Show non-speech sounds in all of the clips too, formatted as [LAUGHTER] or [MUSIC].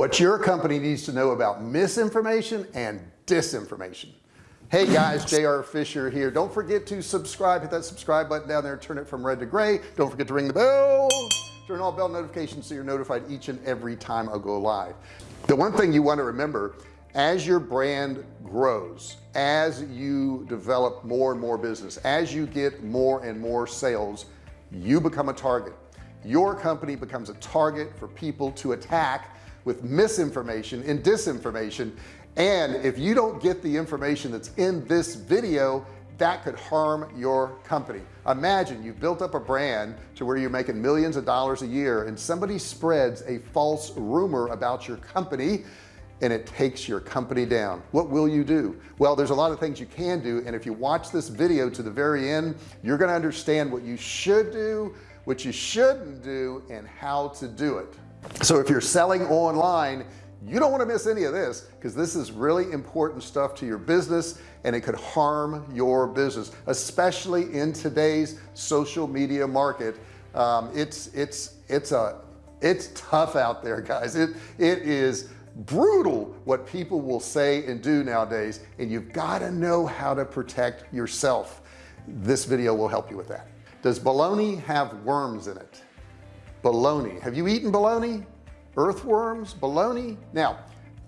what your company needs to know about misinformation and disinformation. Hey guys JR Fisher here. Don't forget to subscribe hit that subscribe button down there turn it from red to gray. Don't forget to ring the bell. Turn all bell notifications so you're notified each and every time I go live. The one thing you want to remember as your brand grows as you develop more and more business as you get more and more sales you become a target. Your company becomes a target for people to attack with misinformation and disinformation. And if you don't get the information that's in this video that could harm your company. Imagine you built up a brand to where you're making millions of dollars a year and somebody spreads a false rumor about your company and it takes your company down. What will you do? Well there's a lot of things you can do. And if you watch this video to the very end you're going to understand what you should do what you shouldn't do and how to do it. So if you're selling online you don't want to miss any of this because this is really important stuff to your business and it could harm your business especially in today's social media market. Um, it's it's it's a it's tough out there guys. It it is brutal what people will say and do nowadays and you've got to know how to protect yourself. This video will help you with that does bologna have worms in it? Bologna. Have you eaten bologna? Earthworms? Bologna? Now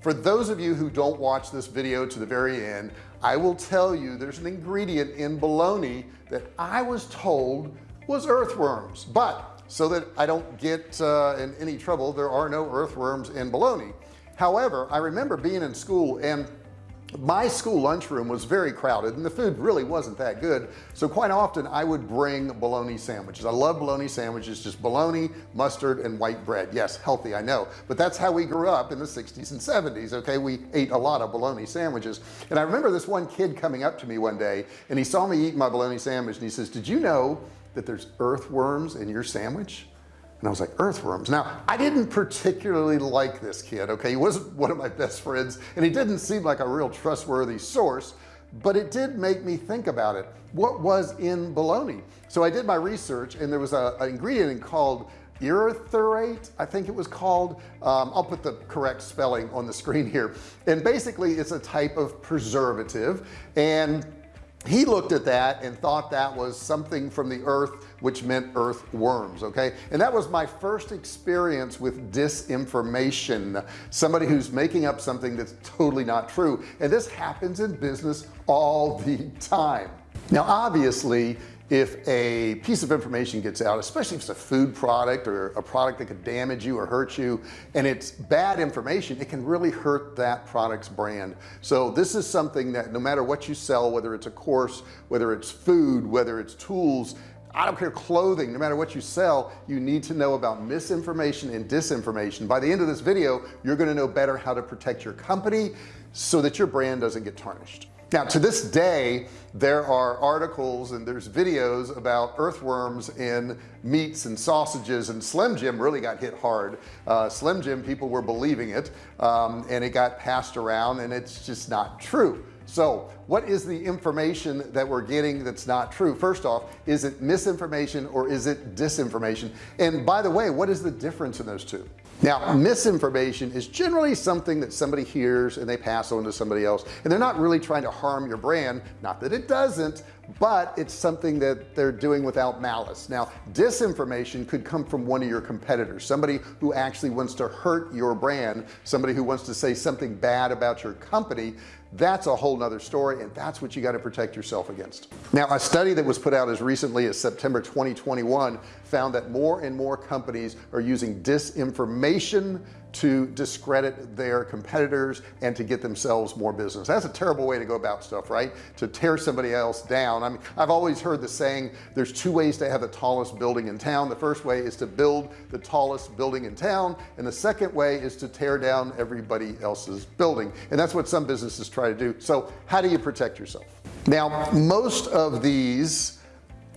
for those of you who don't watch this video to the very end I will tell you there's an ingredient in bologna that I was told was earthworms. But so that I don't get uh, in any trouble there are no earthworms in bologna. However I remember being in school and my school lunchroom was very crowded and the food really wasn't that good. So quite often I would bring bologna sandwiches. I love bologna sandwiches just bologna mustard and white bread. Yes healthy I know. But that's how we grew up in the 60s and 70s okay? We ate a lot of bologna sandwiches. And I remember this one kid coming up to me one day and he saw me eat my bologna sandwich and he says did you know that there's earthworms in your sandwich and I was like earthworms. Now I didn't particularly like this kid okay? He wasn't [LAUGHS] one of my best friends and he didn't seem like a real trustworthy source but it did make me think about it. What was in bologna? So I did my research and there was a, an ingredient called erythrate I think it was called. Um, I'll put the correct spelling on the screen here. And basically it's a type of preservative and he looked at that and thought that was something from the earth which meant earthworms okay? And that was my first experience with disinformation somebody who's making up something that's totally not true. And this happens in business all the time. Now obviously if a piece of information gets out especially if it's a food product or a product that could damage you or hurt you and it's bad information it can really hurt that product's brand. So this is something that no matter what you sell whether it's a course whether it's food whether it's tools I don't care clothing no matter what you sell you need to know about misinformation and disinformation. By the end of this video you're going to know better how to protect your company so that your brand doesn't get tarnished now to this day there are articles and there's videos about earthworms in meats and sausages and Slim Jim really got hit hard. Uh, Slim Jim people were believing it um, and it got passed around and it's just not true. So what is the information that we're getting that's not true? First off is it misinformation or is it disinformation? And by the way what is the difference in those two now misinformation is generally something that somebody hears and they pass on to somebody else and they're not really trying to harm your brand. Not that it doesn't but it's something that they're doing without malice. Now disinformation could come from one of your competitors somebody who actually wants to hurt your brand somebody who wants to say something bad about your company that's a whole nother story and that's what you got to protect yourself against. Now a study that was put out as recently as September 2021 found that more and more companies are using disinformation to discredit their competitors and to get themselves more business. That's a terrible way to go about stuff right? To tear somebody else down. I mean I've always heard the saying there's two ways to have the tallest building in town. The first way is to build the tallest building in town and the second way is to tear down everybody else's building. And that's what some businesses try to do. So how do you protect yourself? Now most of these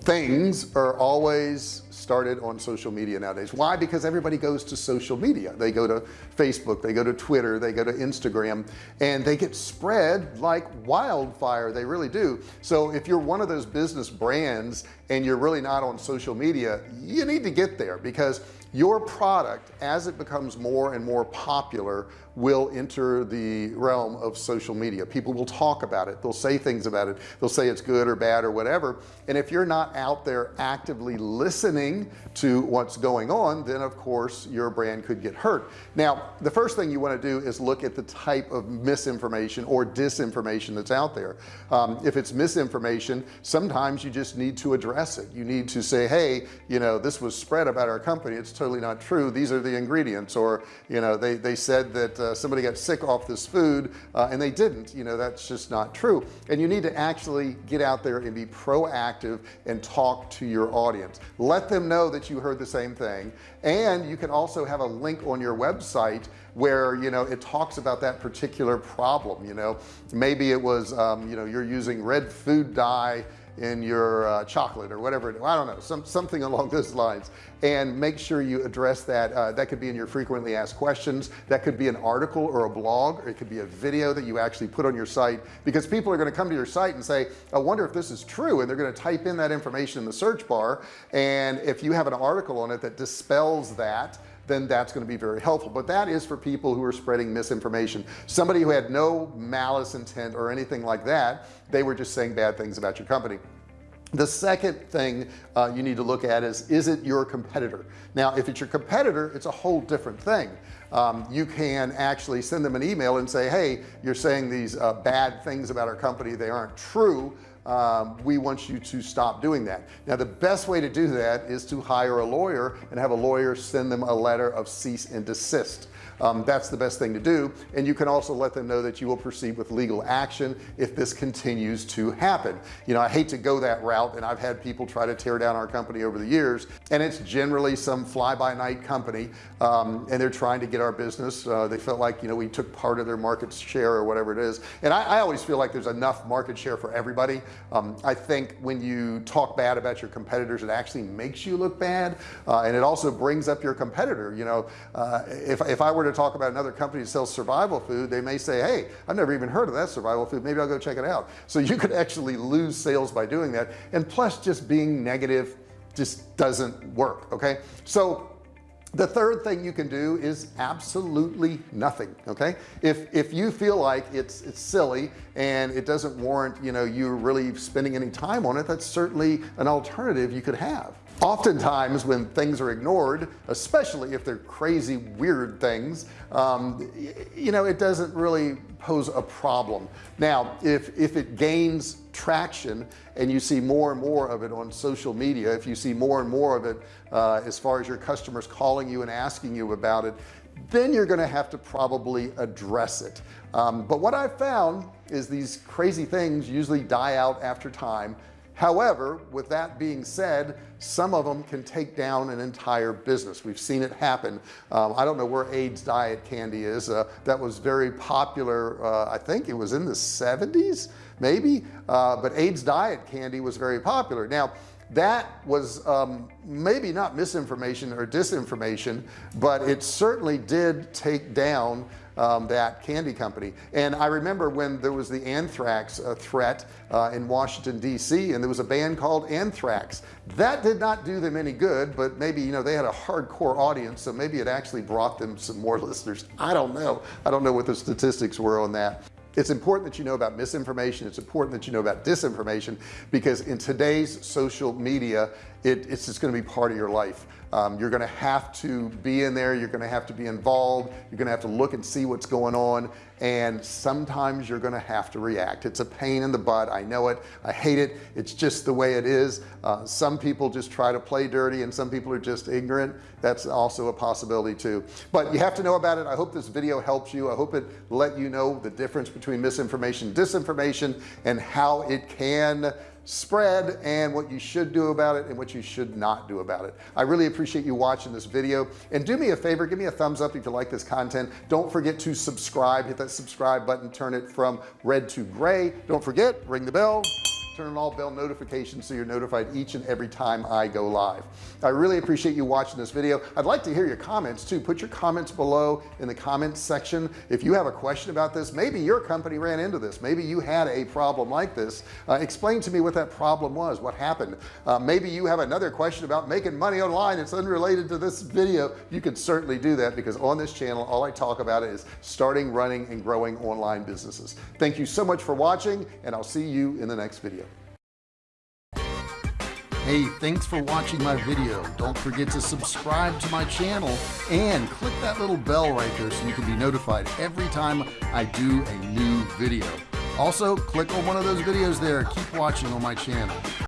things are always started on social media nowadays. Why? Because everybody goes to social media. They go to Facebook they go to Twitter they go to Instagram and they get spread like wildfire. They really do. So if you're one of those business brands and you're really not on social media you need to get there because your product as it becomes more and more popular will enter the realm of social media. People will talk about it. They'll say things about it. They'll say it's good or bad or whatever. And if you're not out there actively listening to what's going on then of course your brand could get hurt. Now the first thing you want to do is look at the type of misinformation or disinformation that's out there. Um, if it's misinformation sometimes you just need to address it. You need to say hey you know this was spread about our company. It's totally not true. These are the ingredients or you know they they said that uh, somebody got sick off this food uh, and they didn't. You know that's just not true. And you need to actually get out there and be proactive and talk to your audience. Let them know that you heard the same thing. And you can also have a link on your website where you know it talks about that particular problem. You know maybe it was um, you know you're using red food dye in your uh, chocolate or whatever I don't know some something along those lines. And make sure you address that uh, that could be in your frequently asked questions. That could be an article or a blog or it could be a video that you actually put on your site. Because people are going to come to your site and say I wonder if this is true and they're going to type in that information in the search bar. And if you have an article on it that dispels that then that's going to be very helpful. But that is for people who are spreading misinformation. Somebody who had no malice intent or anything like that they were just saying bad things about your company. The second thing uh, you need to look at is is it your competitor? Now if it's your competitor it's a whole different thing. Um, you can actually send them an email and say hey you're saying these uh, bad things about our company they aren't true um, we want you to stop doing that. Now the best way to do that is to hire a lawyer and have a lawyer send them a letter of cease and desist um, that's the best thing to do. And you can also let them know that you will proceed with legal action if this continues to happen. You know I hate to go that route and I've had people try to tear down our company over the years and it's generally some fly-by-night company um, and they're trying to get our business. Uh, they felt like you know we took part of their market share or whatever it is. And I, I always feel like there's enough market share for everybody. Um, I think when you talk bad about your competitors it actually makes you look bad uh, and it also brings up your competitor. You know uh, if, if I were to talk about another company that sells survival food they may say hey I've never even heard of that survival food. Maybe I'll go check it out. So you could actually lose sales by doing that. And plus just being negative just doesn't work okay? So the third thing you can do is absolutely nothing okay? If if you feel like it's it's silly and it doesn't warrant you know you really spending any time on it that's certainly an alternative you could have oftentimes when things are ignored especially if they're crazy weird things um, you know it doesn't really pose a problem. Now if if it gains traction and you see more and more of it on social media if you see more and more of it uh, as far as your customers calling you and asking you about it then you're going to have to probably address it. Um, but what I've found is these crazy things usually die out after time however with that being said some of them can take down an entire business. We've seen it happen. Um, I don't know where Ayds diet candy is. Uh, that was very popular uh, I think it was in the 70s maybe. Uh, but Ayds diet candy was very popular. Now that was um, maybe not misinformation or disinformation but it certainly did take down um, that candy company. And I remember when there was the anthrax uh, threat uh, in Washington DC and there was a band called Anthrax. That did not do them any good but maybe you know they had a hardcore audience so maybe it actually brought them some more [LAUGHS] listeners. I don't know. I don't know what the statistics were on that it's important that you know about misinformation. It's important that you know about disinformation because in today's social media it, it's just going to be part of your life. Um, you're going to have to be in there. You're going to have to be involved. You're going to have to look and see what's going on and sometimes you're going to have to react. It's a pain in the butt. I know it. I hate it. It's just the way it is. Uh, some people just try to play dirty and some people are just ignorant. That's also a possibility too. But you have to know about it. I hope this video helps you. I hope it let you know the difference between misinformation disinformation and how it can spread and what you should do about it and what you should not do about it. I really appreciate you watching this video. And do me a favor give me a thumbs up if you like this content. Don't forget to subscribe. Hit that subscribe button. Turn it from red to gray. Don't forget ring the bell turn on all bell notifications so you're notified each and every time I go live. I really appreciate you watching this video. I'd like to hear your comments too. Put your comments below in the comments section. If you have a question about this maybe your company ran into this. Maybe you had a problem like this. Uh, explain to me what that problem was what happened. Uh, maybe you have another question about making money online. It's unrelated to this video. You can certainly do that because on this channel all I talk about is starting running and growing online businesses. Thank you so much for watching and I'll see you in the next video Hey, thanks for watching my video. Don't forget to subscribe to my channel and click that little bell right there so you can be notified every time I do a new video. Also, click on one of those videos there. Keep watching on my channel.